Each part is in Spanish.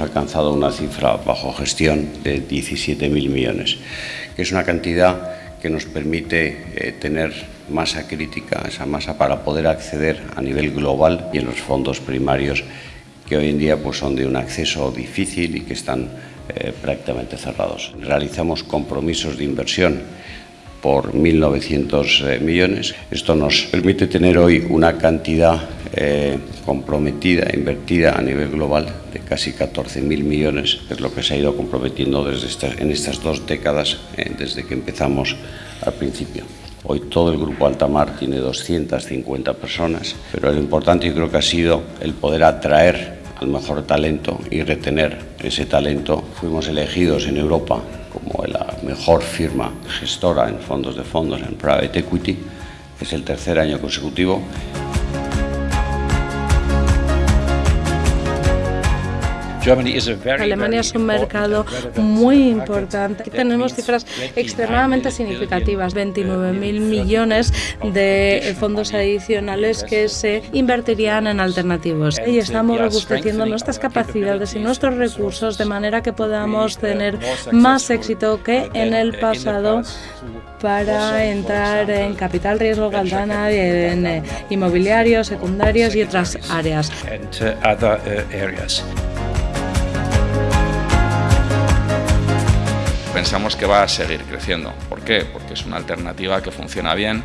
alcanzado una cifra bajo gestión de 17.000 millones, que es una cantidad que nos permite eh, tener masa crítica, esa masa para poder acceder a nivel global y en los fondos primarios que hoy en día pues, son de un acceso difícil y que están eh, prácticamente cerrados. Realizamos compromisos de inversión por 1.900 eh, millones. Esto nos permite tener hoy una cantidad eh, comprometida, invertida a nivel global de casi 14.000 millones, que es lo que se ha ido comprometiendo desde en estas dos décadas, eh, desde que empezamos al principio. Hoy todo el Grupo Altamar tiene 250 personas, pero lo importante yo creo que ha sido el poder atraer al mejor talento y retener ese talento. Fuimos elegidos en Europa como la mejor firma gestora en fondos de fondos, en private equity, es el tercer año consecutivo. Alemania es un mercado muy importante. Tenemos cifras extremadamente significativas, 29.000 millones de fondos adicionales que se invertirían en alternativos. Y estamos robusteciendo nuestras capacidades y nuestros recursos de manera que podamos tener más éxito que en el pasado para entrar en capital riesgo Galdana, en eh, inmobiliarios, secundarios y otras áreas. Pensamos que va a seguir creciendo. ¿Por qué? Porque es una alternativa que funciona bien,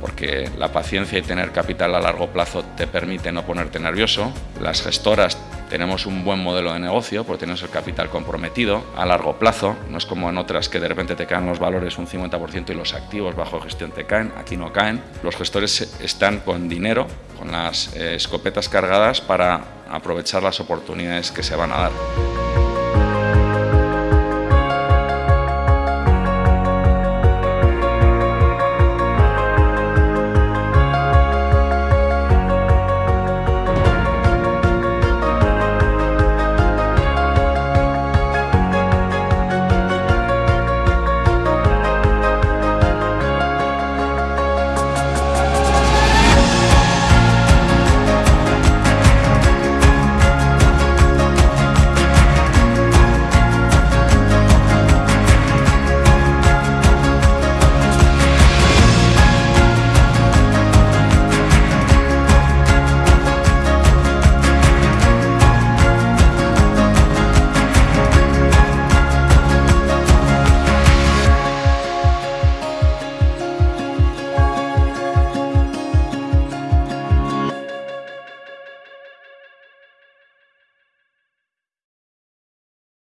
porque la paciencia y tener capital a largo plazo te permite no ponerte nervioso. Las gestoras tenemos un buen modelo de negocio porque tenemos el capital comprometido a largo plazo. No es como en otras que de repente te caen los valores un 50% y los activos bajo gestión te caen. Aquí no caen. Los gestores están con dinero, con las eh, escopetas cargadas para aprovechar las oportunidades que se van a dar.